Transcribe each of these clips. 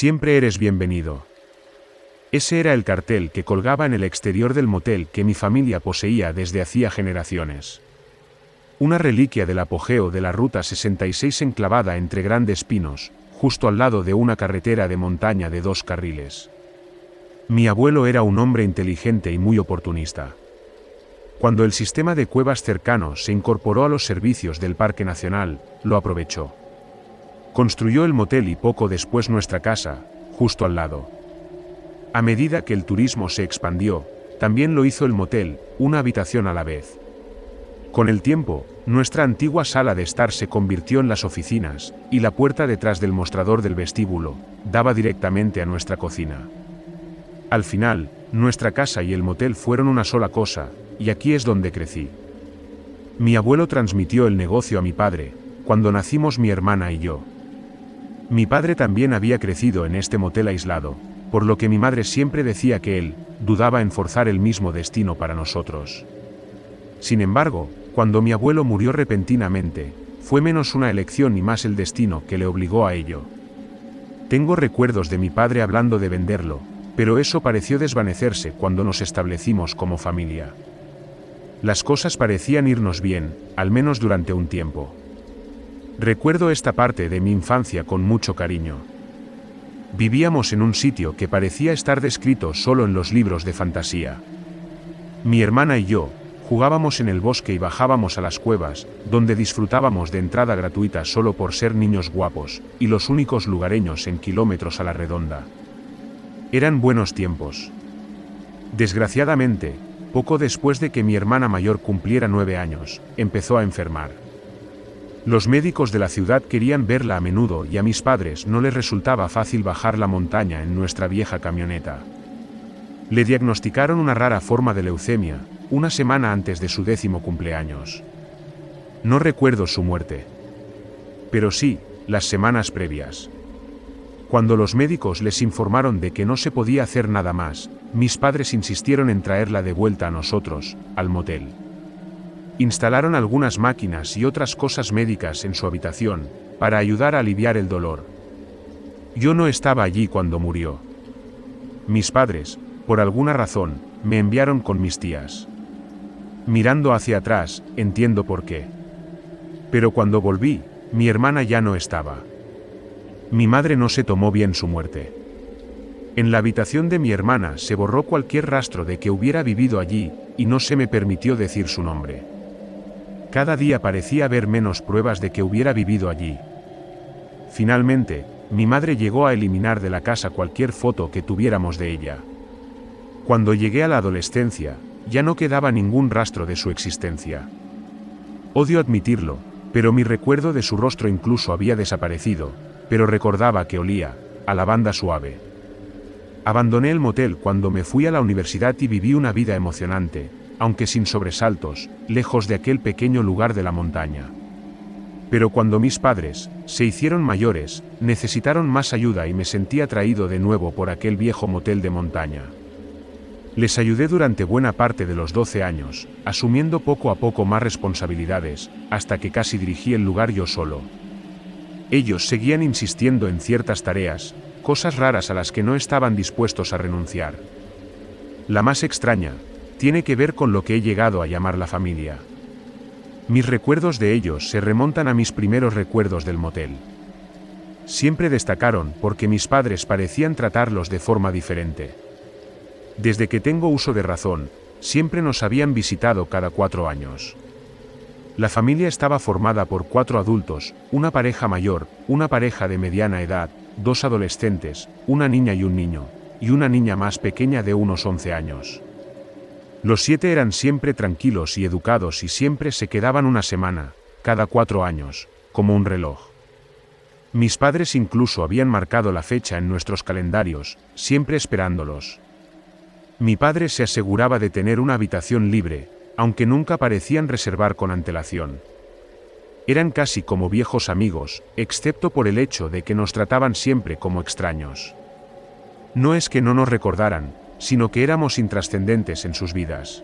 Siempre eres bienvenido. Ese era el cartel que colgaba en el exterior del motel que mi familia poseía desde hacía generaciones. Una reliquia del apogeo de la Ruta 66 enclavada entre grandes pinos, justo al lado de una carretera de montaña de dos carriles. Mi abuelo era un hombre inteligente y muy oportunista. Cuando el sistema de cuevas cercanos se incorporó a los servicios del Parque Nacional, lo aprovechó. Construyó el motel y poco después nuestra casa, justo al lado. A medida que el turismo se expandió, también lo hizo el motel, una habitación a la vez. Con el tiempo, nuestra antigua sala de estar se convirtió en las oficinas, y la puerta detrás del mostrador del vestíbulo, daba directamente a nuestra cocina. Al final, nuestra casa y el motel fueron una sola cosa, y aquí es donde crecí. Mi abuelo transmitió el negocio a mi padre, cuando nacimos mi hermana y yo. Mi padre también había crecido en este motel aislado, por lo que mi madre siempre decía que él, dudaba en forzar el mismo destino para nosotros. Sin embargo, cuando mi abuelo murió repentinamente, fue menos una elección y más el destino que le obligó a ello. Tengo recuerdos de mi padre hablando de venderlo, pero eso pareció desvanecerse cuando nos establecimos como familia. Las cosas parecían irnos bien, al menos durante un tiempo. Recuerdo esta parte de mi infancia con mucho cariño. Vivíamos en un sitio que parecía estar descrito solo en los libros de fantasía. Mi hermana y yo, jugábamos en el bosque y bajábamos a las cuevas, donde disfrutábamos de entrada gratuita solo por ser niños guapos, y los únicos lugareños en kilómetros a la redonda. Eran buenos tiempos. Desgraciadamente, poco después de que mi hermana mayor cumpliera nueve años, empezó a enfermar. Los médicos de la ciudad querían verla a menudo y a mis padres no les resultaba fácil bajar la montaña en nuestra vieja camioneta. Le diagnosticaron una rara forma de leucemia, una semana antes de su décimo cumpleaños. No recuerdo su muerte. Pero sí, las semanas previas. Cuando los médicos les informaron de que no se podía hacer nada más, mis padres insistieron en traerla de vuelta a nosotros, al motel. Instalaron algunas máquinas y otras cosas médicas en su habitación, para ayudar a aliviar el dolor. Yo no estaba allí cuando murió. Mis padres, por alguna razón, me enviaron con mis tías. Mirando hacia atrás, entiendo por qué. Pero cuando volví, mi hermana ya no estaba. Mi madre no se tomó bien su muerte. En la habitación de mi hermana se borró cualquier rastro de que hubiera vivido allí, y no se me permitió decir su nombre. Cada día parecía haber menos pruebas de que hubiera vivido allí. Finalmente, mi madre llegó a eliminar de la casa cualquier foto que tuviéramos de ella. Cuando llegué a la adolescencia, ya no quedaba ningún rastro de su existencia. Odio admitirlo, pero mi recuerdo de su rostro incluso había desaparecido, pero recordaba que olía, a lavanda suave. Abandoné el motel cuando me fui a la universidad y viví una vida emocionante, aunque sin sobresaltos, lejos de aquel pequeño lugar de la montaña. Pero cuando mis padres, se hicieron mayores, necesitaron más ayuda y me sentí atraído de nuevo por aquel viejo motel de montaña. Les ayudé durante buena parte de los 12 años, asumiendo poco a poco más responsabilidades, hasta que casi dirigí el lugar yo solo. Ellos seguían insistiendo en ciertas tareas, cosas raras a las que no estaban dispuestos a renunciar. La más extraña, tiene que ver con lo que he llegado a llamar la familia. Mis recuerdos de ellos se remontan a mis primeros recuerdos del motel. Siempre destacaron porque mis padres parecían tratarlos de forma diferente. Desde que tengo uso de razón, siempre nos habían visitado cada cuatro años. La familia estaba formada por cuatro adultos, una pareja mayor, una pareja de mediana edad, dos adolescentes, una niña y un niño, y una niña más pequeña de unos 11 años. Los siete eran siempre tranquilos y educados y siempre se quedaban una semana, cada cuatro años, como un reloj. Mis padres incluso habían marcado la fecha en nuestros calendarios, siempre esperándolos. Mi padre se aseguraba de tener una habitación libre, aunque nunca parecían reservar con antelación. Eran casi como viejos amigos, excepto por el hecho de que nos trataban siempre como extraños. No es que no nos recordaran, sino que éramos intrascendentes en sus vidas.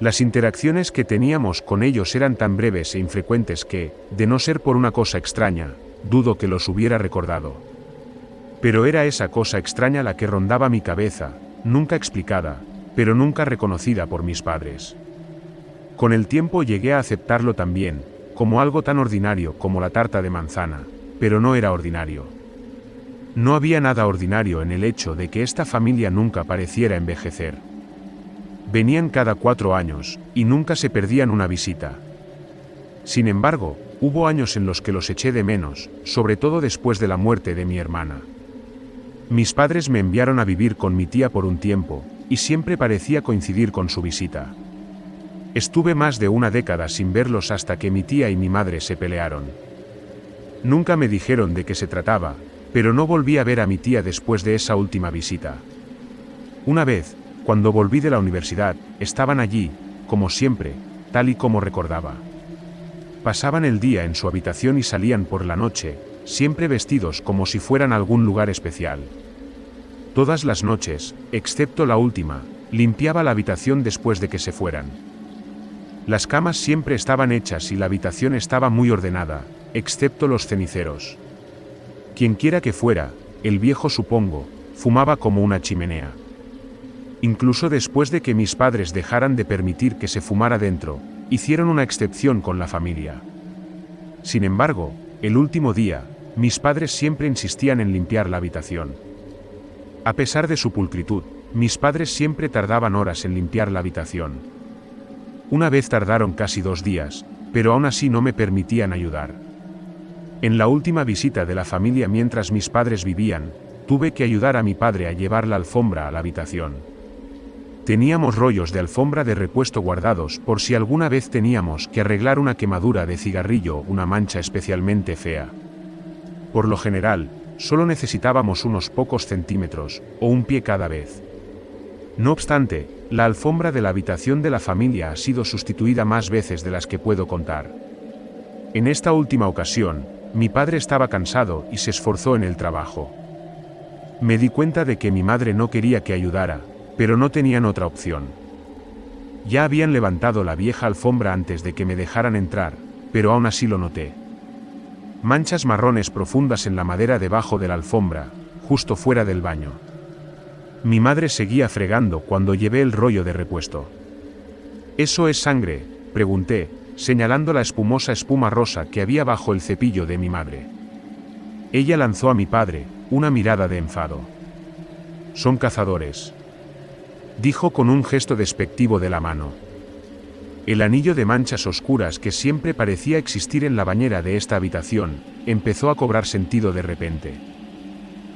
Las interacciones que teníamos con ellos eran tan breves e infrecuentes que, de no ser por una cosa extraña, dudo que los hubiera recordado. Pero era esa cosa extraña la que rondaba mi cabeza, nunca explicada, pero nunca reconocida por mis padres. Con el tiempo llegué a aceptarlo también, como algo tan ordinario como la tarta de manzana, pero no era ordinario. No había nada ordinario en el hecho de que esta familia nunca pareciera envejecer. Venían cada cuatro años, y nunca se perdían una visita. Sin embargo, hubo años en los que los eché de menos, sobre todo después de la muerte de mi hermana. Mis padres me enviaron a vivir con mi tía por un tiempo, y siempre parecía coincidir con su visita. Estuve más de una década sin verlos hasta que mi tía y mi madre se pelearon. Nunca me dijeron de qué se trataba, pero no volví a ver a mi tía después de esa última visita. Una vez, cuando volví de la universidad, estaban allí, como siempre, tal y como recordaba. Pasaban el día en su habitación y salían por la noche, siempre vestidos como si fueran algún lugar especial. Todas las noches, excepto la última, limpiaba la habitación después de que se fueran. Las camas siempre estaban hechas y la habitación estaba muy ordenada, excepto los ceniceros. Quienquiera que fuera, el viejo supongo, fumaba como una chimenea. Incluso después de que mis padres dejaran de permitir que se fumara dentro, hicieron una excepción con la familia. Sin embargo, el último día, mis padres siempre insistían en limpiar la habitación. A pesar de su pulcritud, mis padres siempre tardaban horas en limpiar la habitación. Una vez tardaron casi dos días, pero aún así no me permitían ayudar. En la última visita de la familia mientras mis padres vivían, tuve que ayudar a mi padre a llevar la alfombra a la habitación. Teníamos rollos de alfombra de repuesto guardados por si alguna vez teníamos que arreglar una quemadura de cigarrillo una mancha especialmente fea. Por lo general, solo necesitábamos unos pocos centímetros, o un pie cada vez. No obstante, la alfombra de la habitación de la familia ha sido sustituida más veces de las que puedo contar. En esta última ocasión, mi padre estaba cansado y se esforzó en el trabajo. Me di cuenta de que mi madre no quería que ayudara, pero no tenían otra opción. Ya habían levantado la vieja alfombra antes de que me dejaran entrar, pero aún así lo noté. Manchas marrones profundas en la madera debajo de la alfombra, justo fuera del baño. Mi madre seguía fregando cuando llevé el rollo de repuesto. ¿Eso es sangre? pregunté, señalando la espumosa espuma rosa que había bajo el cepillo de mi madre. Ella lanzó a mi padre una mirada de enfado. Son cazadores. Dijo con un gesto despectivo de la mano. El anillo de manchas oscuras que siempre parecía existir en la bañera de esta habitación, empezó a cobrar sentido de repente.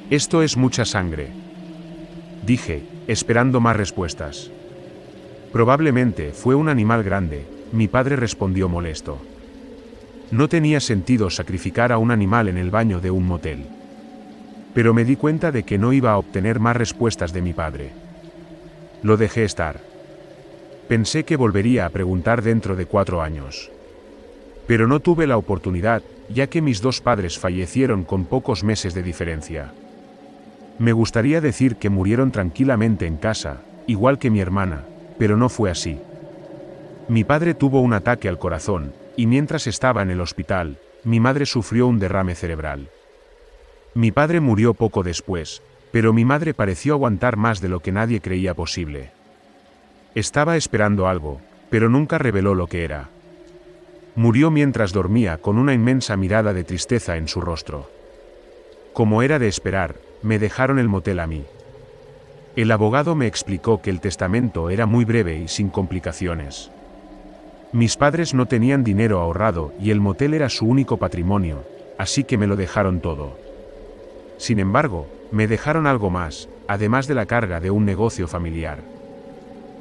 Esto es mucha sangre. Dije, esperando más respuestas. Probablemente fue un animal grande, mi padre respondió molesto. No tenía sentido sacrificar a un animal en el baño de un motel. Pero me di cuenta de que no iba a obtener más respuestas de mi padre. Lo dejé estar. Pensé que volvería a preguntar dentro de cuatro años. Pero no tuve la oportunidad, ya que mis dos padres fallecieron con pocos meses de diferencia. Me gustaría decir que murieron tranquilamente en casa, igual que mi hermana, pero no fue así. Mi padre tuvo un ataque al corazón, y mientras estaba en el hospital, mi madre sufrió un derrame cerebral. Mi padre murió poco después, pero mi madre pareció aguantar más de lo que nadie creía posible. Estaba esperando algo, pero nunca reveló lo que era. Murió mientras dormía con una inmensa mirada de tristeza en su rostro. Como era de esperar, me dejaron el motel a mí. El abogado me explicó que el testamento era muy breve y sin complicaciones. Mis padres no tenían dinero ahorrado y el motel era su único patrimonio, así que me lo dejaron todo. Sin embargo, me dejaron algo más, además de la carga de un negocio familiar.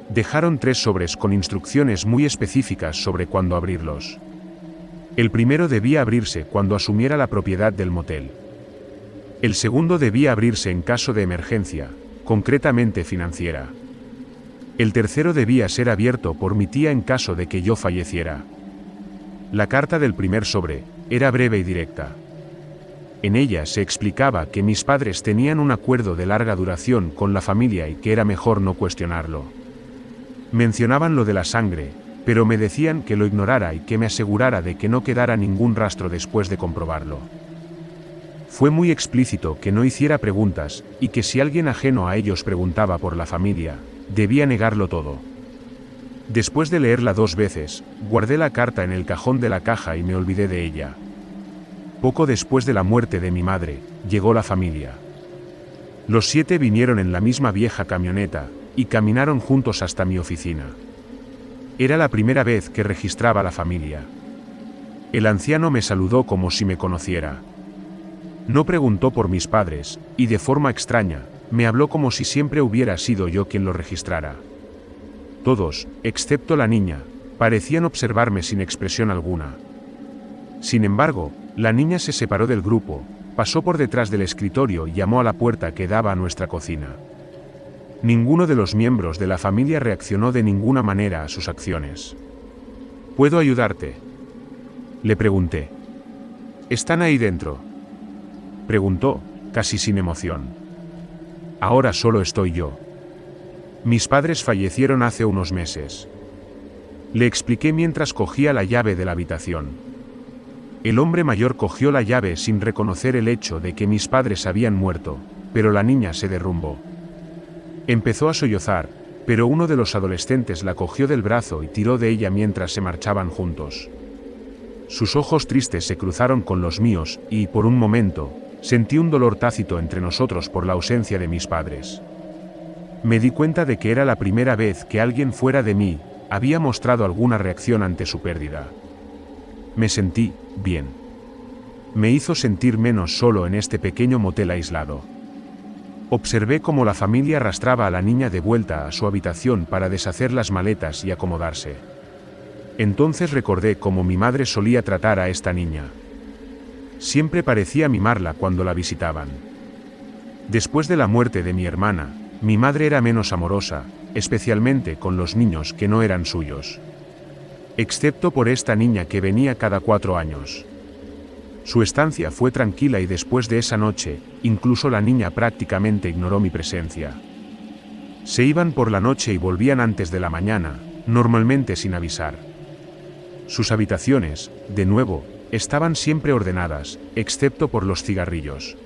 Dejaron tres sobres con instrucciones muy específicas sobre cuándo abrirlos. El primero debía abrirse cuando asumiera la propiedad del motel. El segundo debía abrirse en caso de emergencia, concretamente financiera. El tercero debía ser abierto por mi tía en caso de que yo falleciera. La carta del primer sobre era breve y directa. En ella se explicaba que mis padres tenían un acuerdo de larga duración con la familia y que era mejor no cuestionarlo. Mencionaban lo de la sangre, pero me decían que lo ignorara y que me asegurara de que no quedara ningún rastro después de comprobarlo. Fue muy explícito que no hiciera preguntas, y que si alguien ajeno a ellos preguntaba por la familia, debía negarlo todo. Después de leerla dos veces, guardé la carta en el cajón de la caja y me olvidé de ella. Poco después de la muerte de mi madre, llegó la familia. Los siete vinieron en la misma vieja camioneta, y caminaron juntos hasta mi oficina. Era la primera vez que registraba la familia. El anciano me saludó como si me conociera. No preguntó por mis padres, y de forma extraña, me habló como si siempre hubiera sido yo quien lo registrara. Todos, excepto la niña, parecían observarme sin expresión alguna. Sin embargo, la niña se separó del grupo, pasó por detrás del escritorio y llamó a la puerta que daba a nuestra cocina. Ninguno de los miembros de la familia reaccionó de ninguna manera a sus acciones. ¿Puedo ayudarte? Le pregunté. ¿Están ahí dentro? Preguntó, casi sin emoción. Ahora solo estoy yo. Mis padres fallecieron hace unos meses. Le expliqué mientras cogía la llave de la habitación. El hombre mayor cogió la llave sin reconocer el hecho de que mis padres habían muerto, pero la niña se derrumbó. Empezó a sollozar, pero uno de los adolescentes la cogió del brazo y tiró de ella mientras se marchaban juntos. Sus ojos tristes se cruzaron con los míos y, por un momento, Sentí un dolor tácito entre nosotros por la ausencia de mis padres. Me di cuenta de que era la primera vez que alguien fuera de mí había mostrado alguna reacción ante su pérdida. Me sentí bien. Me hizo sentir menos solo en este pequeño motel aislado. Observé cómo la familia arrastraba a la niña de vuelta a su habitación para deshacer las maletas y acomodarse. Entonces recordé cómo mi madre solía tratar a esta niña. Siempre parecía mimarla cuando la visitaban. Después de la muerte de mi hermana, mi madre era menos amorosa, especialmente con los niños que no eran suyos. Excepto por esta niña que venía cada cuatro años. Su estancia fue tranquila y después de esa noche, incluso la niña prácticamente ignoró mi presencia. Se iban por la noche y volvían antes de la mañana, normalmente sin avisar. Sus habitaciones, de nuevo, Estaban siempre ordenadas, excepto por los cigarrillos.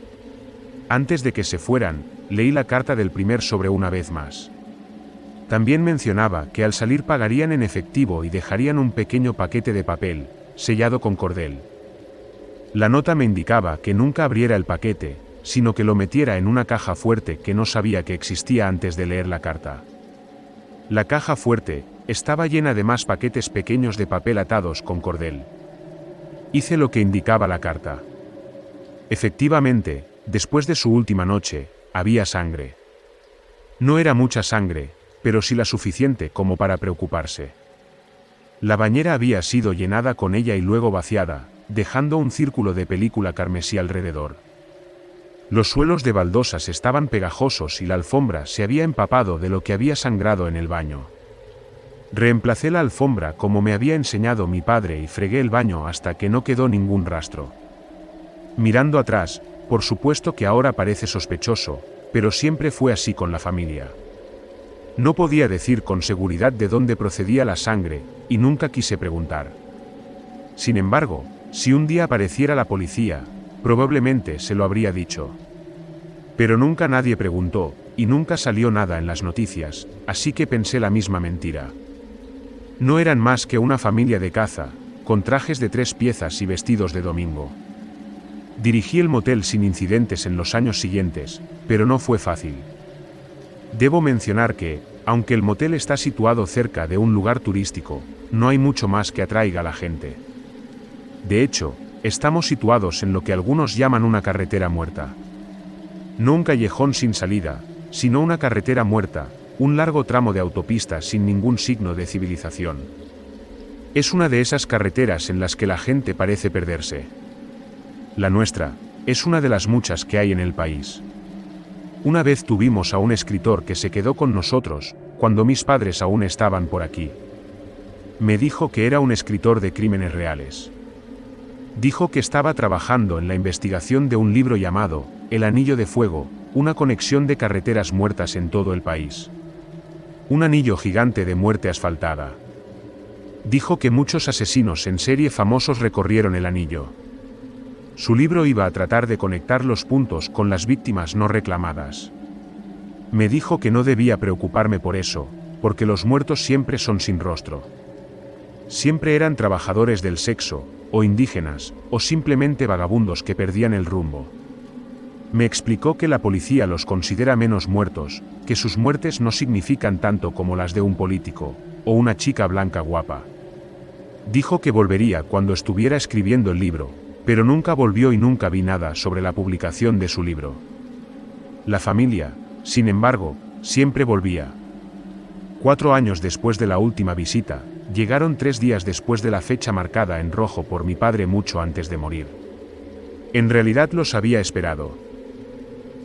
Antes de que se fueran, leí la carta del primer sobre una vez más. También mencionaba que al salir pagarían en efectivo y dejarían un pequeño paquete de papel, sellado con cordel. La nota me indicaba que nunca abriera el paquete, sino que lo metiera en una caja fuerte que no sabía que existía antes de leer la carta. La caja fuerte estaba llena de más paquetes pequeños de papel atados con cordel. Hice lo que indicaba la carta. Efectivamente, después de su última noche, había sangre. No era mucha sangre, pero sí la suficiente como para preocuparse. La bañera había sido llenada con ella y luego vaciada, dejando un círculo de película carmesí alrededor. Los suelos de baldosas estaban pegajosos y la alfombra se había empapado de lo que había sangrado en el baño. Reemplacé la alfombra como me había enseñado mi padre y fregué el baño hasta que no quedó ningún rastro. Mirando atrás, por supuesto que ahora parece sospechoso, pero siempre fue así con la familia. No podía decir con seguridad de dónde procedía la sangre, y nunca quise preguntar. Sin embargo, si un día apareciera la policía, probablemente se lo habría dicho. Pero nunca nadie preguntó, y nunca salió nada en las noticias, así que pensé la misma mentira. No eran más que una familia de caza, con trajes de tres piezas y vestidos de domingo. Dirigí el motel sin incidentes en los años siguientes, pero no fue fácil. Debo mencionar que, aunque el motel está situado cerca de un lugar turístico, no hay mucho más que atraiga a la gente. De hecho, estamos situados en lo que algunos llaman una carretera muerta. No un callejón sin salida, sino una carretera muerta, un largo tramo de autopista sin ningún signo de civilización. Es una de esas carreteras en las que la gente parece perderse. La nuestra, es una de las muchas que hay en el país. Una vez tuvimos a un escritor que se quedó con nosotros, cuando mis padres aún estaban por aquí. Me dijo que era un escritor de crímenes reales. Dijo que estaba trabajando en la investigación de un libro llamado El Anillo de Fuego, una conexión de carreteras muertas en todo el país. Un anillo gigante de muerte asfaltada. Dijo que muchos asesinos en serie famosos recorrieron el anillo. Su libro iba a tratar de conectar los puntos con las víctimas no reclamadas. Me dijo que no debía preocuparme por eso, porque los muertos siempre son sin rostro. Siempre eran trabajadores del sexo, o indígenas, o simplemente vagabundos que perdían el rumbo. Me explicó que la policía los considera menos muertos, que sus muertes no significan tanto como las de un político, o una chica blanca guapa. Dijo que volvería cuando estuviera escribiendo el libro, pero nunca volvió y nunca vi nada sobre la publicación de su libro. La familia, sin embargo, siempre volvía. Cuatro años después de la última visita, llegaron tres días después de la fecha marcada en rojo por mi padre mucho antes de morir. En realidad los había esperado.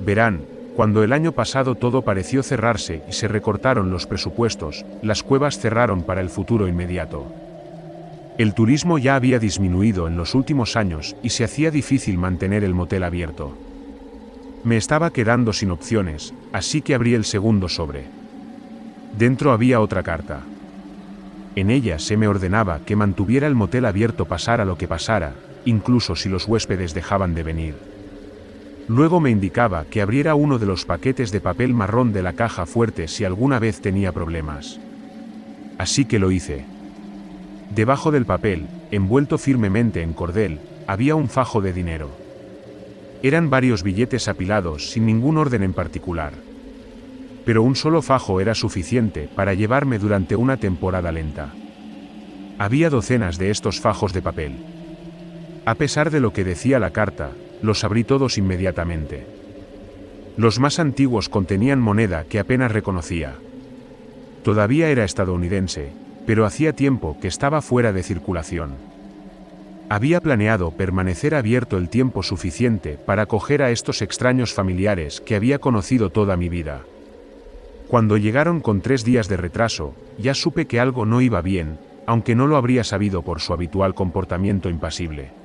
Verán, cuando el año pasado todo pareció cerrarse y se recortaron los presupuestos, las cuevas cerraron para el futuro inmediato. El turismo ya había disminuido en los últimos años y se hacía difícil mantener el motel abierto. Me estaba quedando sin opciones, así que abrí el segundo sobre. Dentro había otra carta. En ella se me ordenaba que mantuviera el motel abierto pasara lo que pasara, incluso si los huéspedes dejaban de venir. Luego me indicaba que abriera uno de los paquetes de papel marrón de la caja fuerte si alguna vez tenía problemas. Así que lo hice. Debajo del papel, envuelto firmemente en cordel, había un fajo de dinero. Eran varios billetes apilados sin ningún orden en particular. Pero un solo fajo era suficiente para llevarme durante una temporada lenta. Había docenas de estos fajos de papel. A pesar de lo que decía la carta, los abrí todos inmediatamente. Los más antiguos contenían moneda que apenas reconocía. Todavía era estadounidense, pero hacía tiempo que estaba fuera de circulación. Había planeado permanecer abierto el tiempo suficiente para acoger a estos extraños familiares que había conocido toda mi vida. Cuando llegaron con tres días de retraso, ya supe que algo no iba bien, aunque no lo habría sabido por su habitual comportamiento impasible.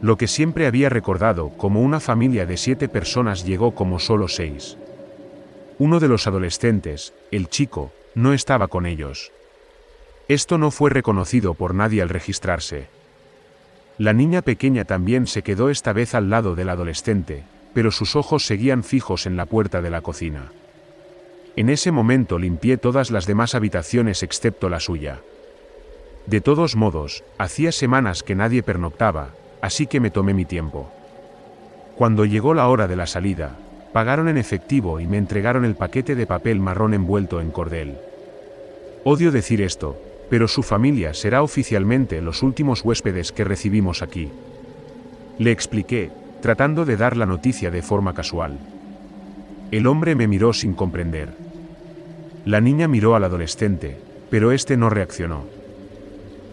Lo que siempre había recordado como una familia de siete personas llegó como solo seis. Uno de los adolescentes, el chico, no estaba con ellos. Esto no fue reconocido por nadie al registrarse. La niña pequeña también se quedó esta vez al lado del adolescente, pero sus ojos seguían fijos en la puerta de la cocina. En ese momento limpié todas las demás habitaciones excepto la suya. De todos modos, hacía semanas que nadie pernoctaba, así que me tomé mi tiempo. Cuando llegó la hora de la salida, pagaron en efectivo y me entregaron el paquete de papel marrón envuelto en cordel. Odio decir esto, pero su familia será oficialmente los últimos huéspedes que recibimos aquí. Le expliqué, tratando de dar la noticia de forma casual. El hombre me miró sin comprender. La niña miró al adolescente, pero este no reaccionó.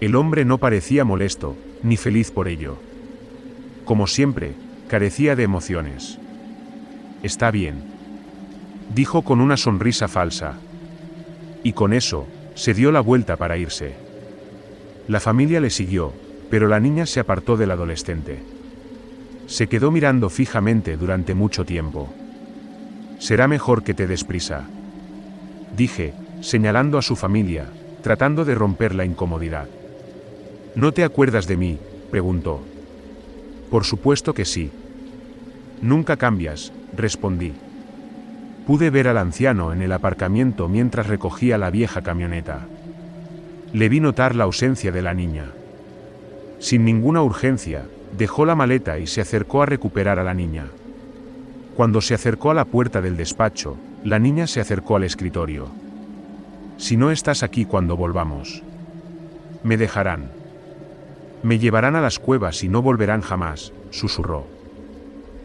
El hombre no parecía molesto, ni feliz por ello. Como siempre, carecía de emociones. Está bien. Dijo con una sonrisa falsa. Y con eso, se dio la vuelta para irse. La familia le siguió, pero la niña se apartó del adolescente. Se quedó mirando fijamente durante mucho tiempo. Será mejor que te des prisa. Dije, señalando a su familia, tratando de romper la incomodidad. ¿No te acuerdas de mí? preguntó. Por supuesto que sí. Nunca cambias, respondí. Pude ver al anciano en el aparcamiento mientras recogía la vieja camioneta. Le vi notar la ausencia de la niña. Sin ninguna urgencia, dejó la maleta y se acercó a recuperar a la niña. Cuando se acercó a la puerta del despacho, la niña se acercó al escritorio. Si no estás aquí cuando volvamos, me dejarán. Me llevarán a las cuevas y no volverán jamás, susurró.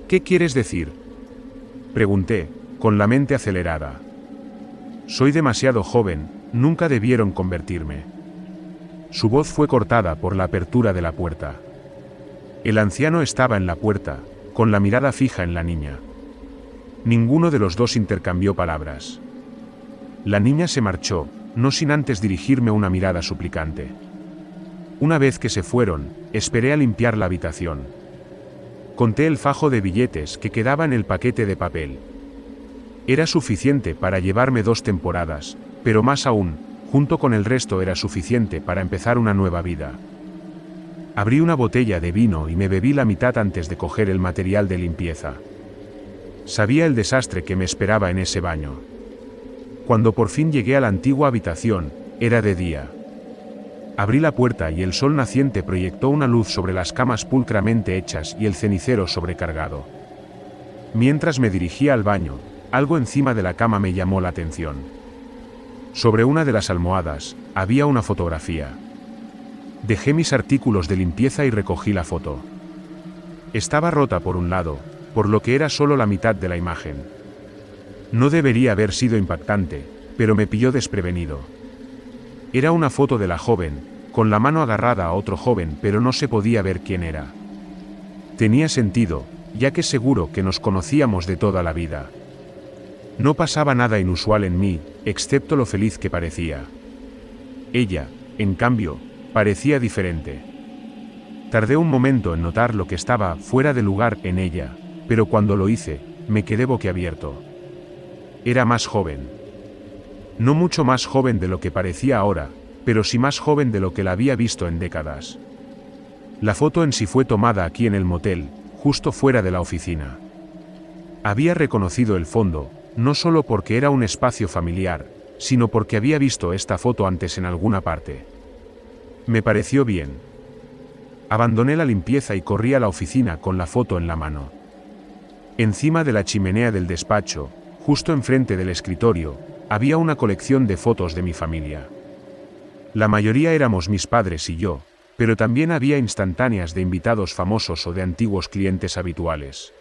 ¿Qué quieres decir? Pregunté, con la mente acelerada. Soy demasiado joven, nunca debieron convertirme. Su voz fue cortada por la apertura de la puerta. El anciano estaba en la puerta, con la mirada fija en la niña. Ninguno de los dos intercambió palabras. La niña se marchó, no sin antes dirigirme una mirada suplicante. Una vez que se fueron, esperé a limpiar la habitación. Conté el fajo de billetes que quedaba en el paquete de papel. Era suficiente para llevarme dos temporadas, pero más aún, junto con el resto era suficiente para empezar una nueva vida. Abrí una botella de vino y me bebí la mitad antes de coger el material de limpieza. Sabía el desastre que me esperaba en ese baño. Cuando por fin llegué a la antigua habitación, era de día. Abrí la puerta y el sol naciente proyectó una luz sobre las camas pulcramente hechas y el cenicero sobrecargado. Mientras me dirigía al baño, algo encima de la cama me llamó la atención. Sobre una de las almohadas, había una fotografía. Dejé mis artículos de limpieza y recogí la foto. Estaba rota por un lado, por lo que era solo la mitad de la imagen. No debería haber sido impactante, pero me pilló desprevenido. Era una foto de la joven, con la mano agarrada a otro joven, pero no se podía ver quién era. Tenía sentido, ya que seguro que nos conocíamos de toda la vida. No pasaba nada inusual en mí, excepto lo feliz que parecía. Ella, en cambio, parecía diferente. Tardé un momento en notar lo que estaba fuera de lugar en ella, pero cuando lo hice, me quedé boquiabierto. Era más joven. No mucho más joven de lo que parecía ahora, pero sí más joven de lo que la había visto en décadas. La foto en sí fue tomada aquí en el motel, justo fuera de la oficina. Había reconocido el fondo, no solo porque era un espacio familiar, sino porque había visto esta foto antes en alguna parte. Me pareció bien. Abandoné la limpieza y corrí a la oficina con la foto en la mano. Encima de la chimenea del despacho, justo enfrente del escritorio, había una colección de fotos de mi familia. La mayoría éramos mis padres y yo, pero también había instantáneas de invitados famosos o de antiguos clientes habituales.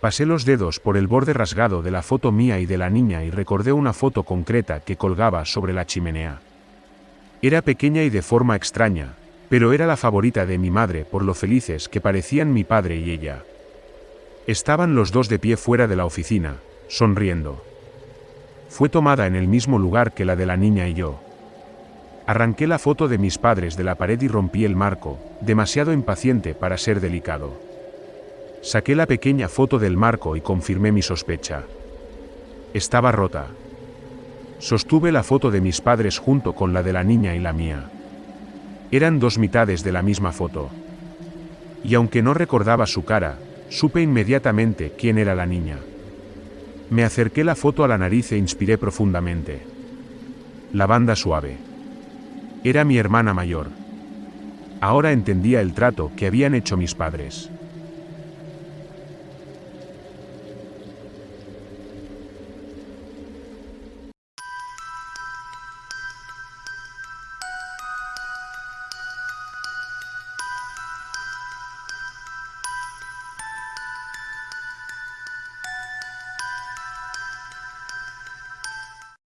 Pasé los dedos por el borde rasgado de la foto mía y de la niña y recordé una foto concreta que colgaba sobre la chimenea. Era pequeña y de forma extraña, pero era la favorita de mi madre por lo felices que parecían mi padre y ella. Estaban los dos de pie fuera de la oficina, sonriendo. Fue tomada en el mismo lugar que la de la niña y yo. Arranqué la foto de mis padres de la pared y rompí el marco, demasiado impaciente para ser delicado. Saqué la pequeña foto del marco y confirmé mi sospecha. Estaba rota. Sostuve la foto de mis padres junto con la de la niña y la mía. Eran dos mitades de la misma foto. Y aunque no recordaba su cara, supe inmediatamente quién era la niña. Me acerqué la foto a la nariz e inspiré profundamente. La banda suave. Era mi hermana mayor. Ahora entendía el trato que habían hecho mis padres.